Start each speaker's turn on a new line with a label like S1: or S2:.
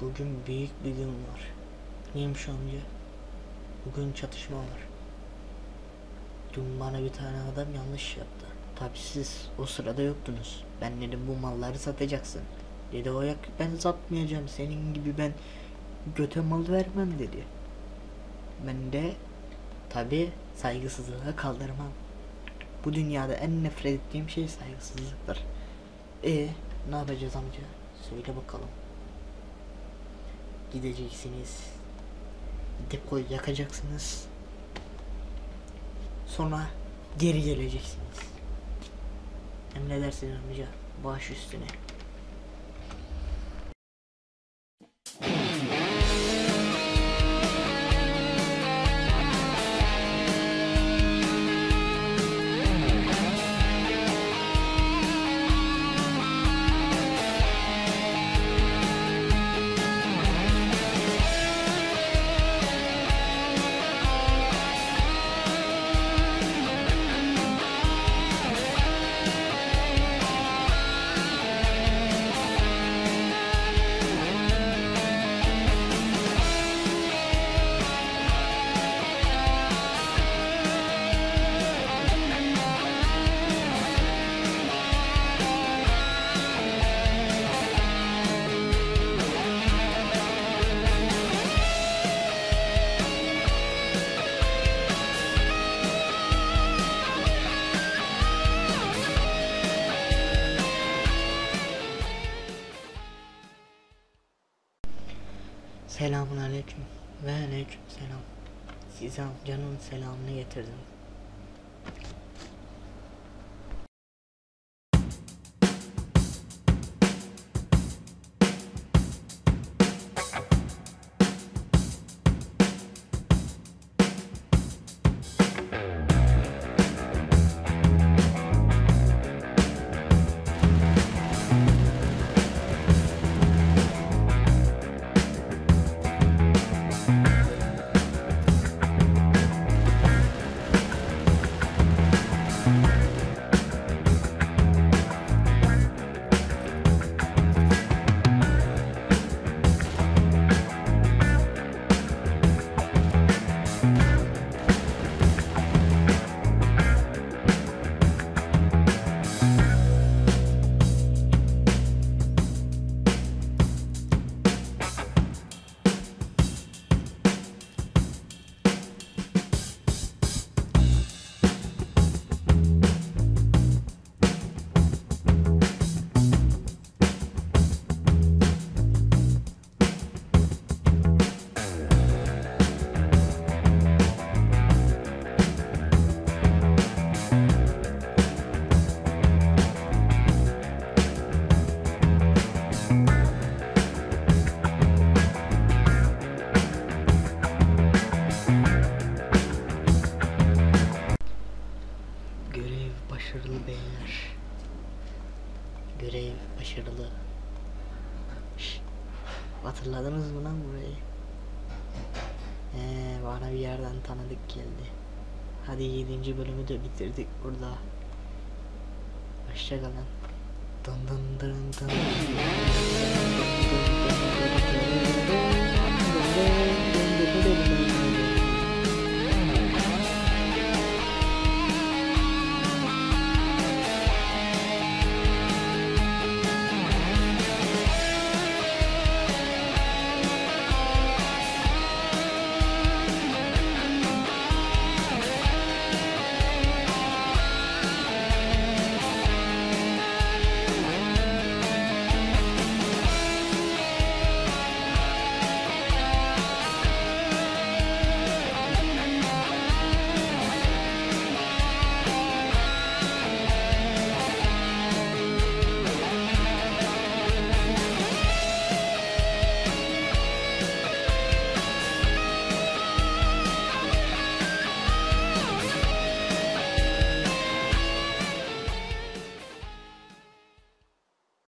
S1: Bugün büyük bir gün var. Neymiş amca? Bugün çatışma var. Dün bana bir tane adam yanlış yaptı. Tabi siz o sırada yoktunuz. Ben dedim bu malları satacaksın. Dedi o yak ben satmayacağım. Senin gibi ben göte mal vermem dedi. Ben de tabi saygısızlığa kaldırmam. Bu dünyada en nefret ettiğim şey saygısızlıktır. E ne yapacağız amca? Söyle bakalım. Gideceksiniz. Depoyu yakacaksınız. Sonra geri geleceksiniz. Emredersiniz amca. Baş üstüne. Selamun aleyküm ve aleyküm selam. Size amcanın selamını getirdim. beyler. Görev başarılı. Hatırladınız mı lan burayı? Ee, bana bir yerden tanıdık geldi. Hadi 7. bölümü de bitirdik burada. Hoşçakalın. Dın dın dın dın. dın, dın, dın, dın, dın, dın, dın.